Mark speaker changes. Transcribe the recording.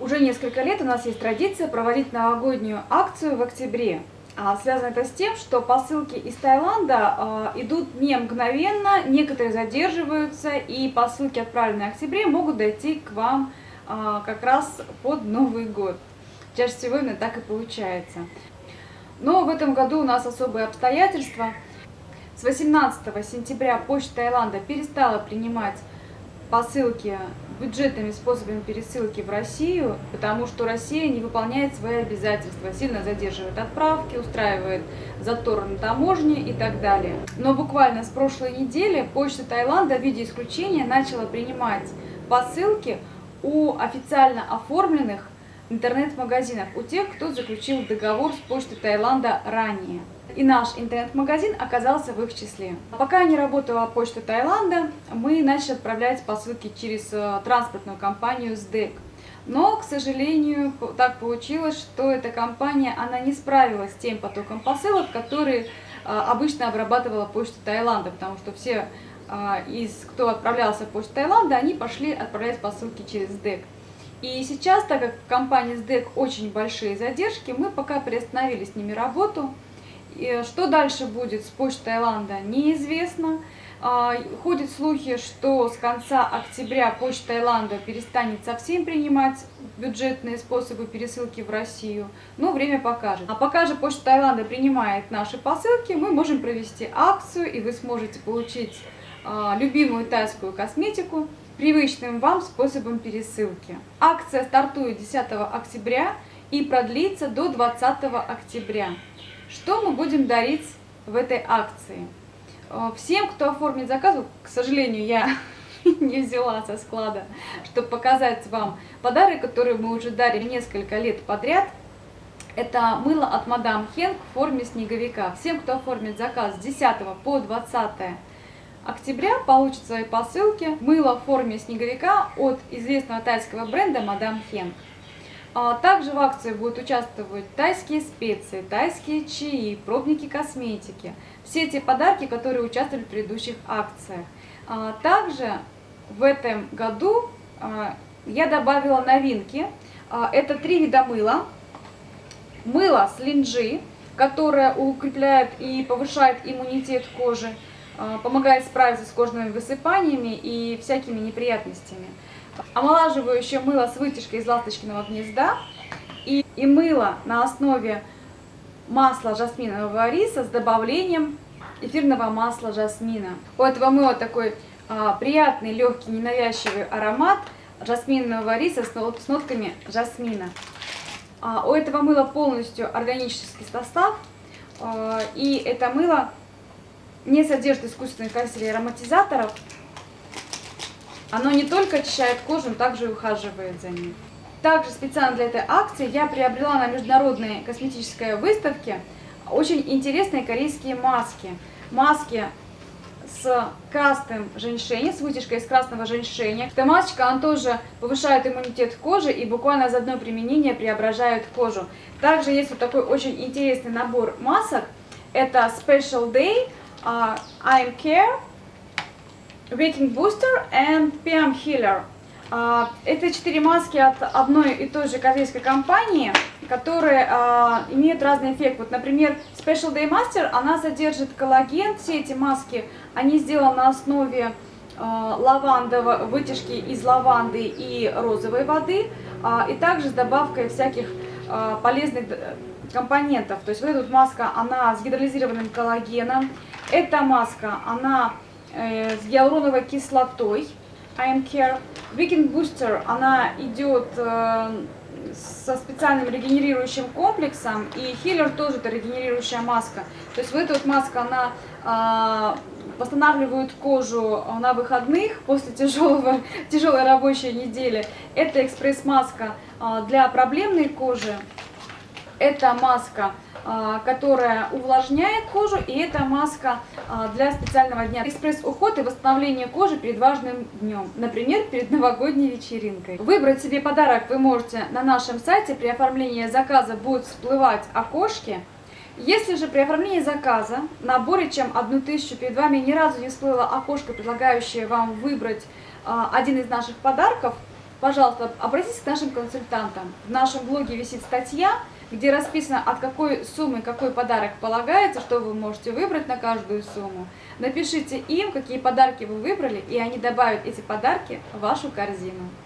Speaker 1: Уже несколько лет у нас есть традиция проводить новогоднюю акцию в октябре. А, связано это с тем, что посылки из Таиланда а, идут не мгновенно, некоторые задерживаются, и посылки, отправленные в октябре, могут дойти к вам а, как раз под Новый год. Чаще всего именно так и получается. Но в этом году у нас особые обстоятельства. С 18 сентября Почта Таиланда перестала принимать посылки бюджетными способами пересылки в Россию, потому что Россия не выполняет свои обязательства, сильно задерживает отправки, устраивает затор на таможне и так далее. Но буквально с прошлой недели Почта Таиланда в виде исключения начала принимать посылки у официально оформленных интернет-магазинов, у тех, кто заключил договор с Почтой Таиланда ранее. И наш интернет-магазин оказался в их числе. Пока не работала почта Таиланда, мы начали отправлять посылки через э, транспортную компанию СДЭК. Но, к сожалению, так получилось, что эта компания она не справилась с тем потоком посылок, который э, обычно обрабатывала почта Таиланда, потому что все э, из кто отправлялся в почту Таиланда, они пошли отправлять посылки через СДЭК. И сейчас, так как в компании СДЭК очень большие задержки, мы пока приостановили с ними работу. И что дальше будет с почтой Таиланда, неизвестно. А, ходят слухи, что с конца октября почта Таиланда перестанет совсем принимать бюджетные способы пересылки в Россию, но время покажет. А пока же почта Таиланда принимает наши посылки, мы можем провести акцию, и вы сможете получить а, любимую тайскую косметику привычным вам способом пересылки. Акция стартует 10 октября и продлится до 20 октября. Что мы будем дарить в этой акции? Э, всем, кто оформит заказ, к сожалению, я не взяла со склада, чтобы показать вам подарок, который мы уже дарили несколько лет подряд. Это мыло от Мадам Хенк в форме снеговика. Всем, кто оформит заказ с 10 по 20 октября, получит свои посылки мыло в форме снеговика от известного тайского бренда Мадам Хенк. А также в акции будут участвовать тайские специи, тайские чаи, пробники косметики. Все эти подарки, которые участвовали в предыдущих акциях. А также в этом году а, я добавила новинки. Это три вида мыла. Мыло с линджи, которое укрепляет и повышает иммунитет кожи, помогает справиться с кожными высыпаниями и всякими неприятностями омолаживающее мыло с вытяжкой из ласточкиного гнезда и, и мыло на основе масла жасминового риса с добавлением эфирного масла жасмина. У этого мыла такой а, приятный, легкий, ненавязчивый аромат жасминового риса с, с нотками жасмина. А, у этого мыла полностью органический состав, а, и это мыло не содержит искусственных красителей и ароматизаторов, оно не только очищает кожу, но также и ухаживает за ней. Также специально для этой акции я приобрела на международной косметической выставке очень интересные корейские маски. Маски с красным женьшенем, с вытяжкой из красного женьшеня. Эта масочка, она тоже повышает иммунитет кожи и буквально за одно применение преображает кожу. Также есть вот такой очень интересный набор масок. Это Special Day uh, I'm Care Waking Booster and PM Healer. А, это четыре маски от одной и той же корейской компании, которые а, имеют разный эффект. Вот, например, Special Day Master, она содержит коллаген. Все эти маски, они сделаны на основе лавандовой вытяжки из лаванды и розовой воды, и также с добавкой всяких полезных компонентов. То есть вот эта вот маска, она с гидролизированным коллагеном. Эта маска, она Э, с гиалуроновой кислотой I'm Care. Weekend Booster, она идет э, со специальным регенерирующим комплексом, и Healer тоже это регенерирующая маска. То есть вот эта вот маска, она восстанавливает кожу на выходных после тяжелого, тяжелой рабочей недели. Это экспресс-маска э, для проблемной кожи. Это маска а, которая увлажняет кожу, и это маска а, для специального дня. Экспресс-уход и восстановление кожи перед важным днем, например, перед новогодней вечеринкой. Выбрать себе подарок вы можете на нашем сайте, при оформлении заказа будут всплывать окошки. Если же при оформлении заказа на более чем одну тысячу перед вами ни разу не всплыло окошко, предлагающее вам выбрать а, один из наших подарков, пожалуйста, обратитесь к нашим консультантам. В нашем блоге висит статья, где расписано, от какой суммы какой подарок полагается, что вы можете выбрать на каждую сумму. Напишите им, какие подарки вы выбрали, и они добавят эти подарки в вашу корзину.